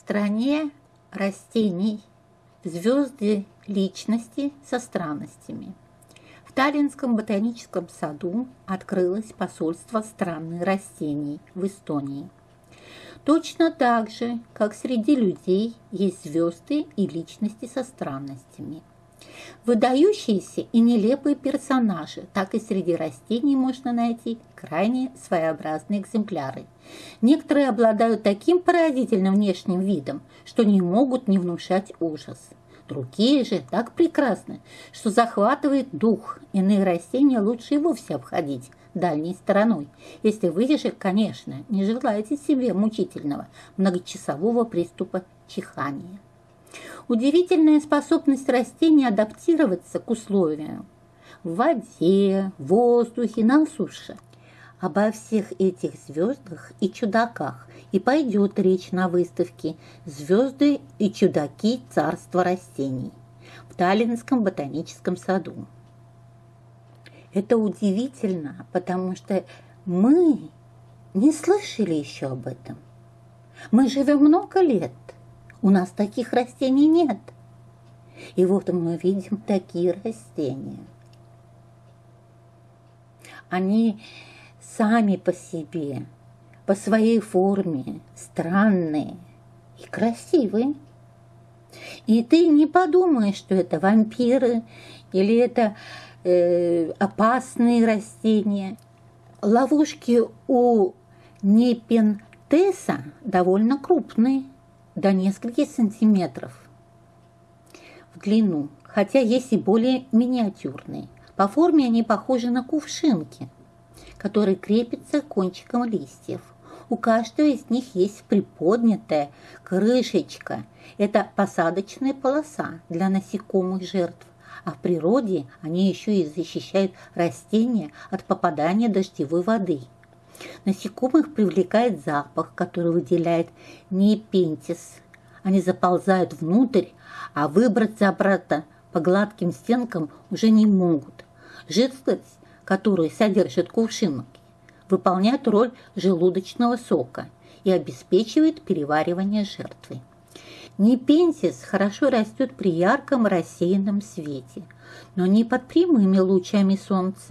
стране растений звезды личности со странностями. В Таллинском ботаническом саду открылось посольство страны растений в Эстонии. Точно так же, как среди людей есть звезды и личности со странностями. Выдающиеся и нелепые персонажи, так и среди растений можно найти крайне своеобразные экземпляры. Некоторые обладают таким поразительным внешним видом, что не могут не внушать ужас. Другие же так прекрасны, что захватывает дух. Иные растения лучше и вовсе обходить дальней стороной, если вы же, конечно, не желаете себе мучительного многочасового приступа чихания. Удивительная способность растения адаптироваться к условиям в воде, воздухе, на суше. Обо всех этих звездах и чудаках и пойдет речь на выставке «Звезды и чудаки царства растений» в Таллинском ботаническом саду. Это удивительно, потому что мы не слышали еще об этом. Мы живем много лет – у нас таких растений нет. И вот мы видим такие растения. Они сами по себе, по своей форме, странные и красивые. И ты не подумаешь, что это вампиры или это э, опасные растения. Ловушки у непентеса довольно крупные – до нескольких сантиметров в длину, хотя есть и более миниатюрные. По форме они похожи на кувшинки, которые крепятся кончиком листьев. У каждого из них есть приподнятая крышечка. Это посадочная полоса для насекомых жертв. А в природе они еще и защищают растения от попадания дождевой воды. Насекомых привлекает запах, который выделяет непентис. Они заползают внутрь, а выбраться обратно по гладким стенкам уже не могут. Жидкость, которую содержит кувшинки, выполняет роль желудочного сока и обеспечивает переваривание жертвы. Непентис хорошо растет при ярком рассеянном свете, но не под прямыми лучами солнца.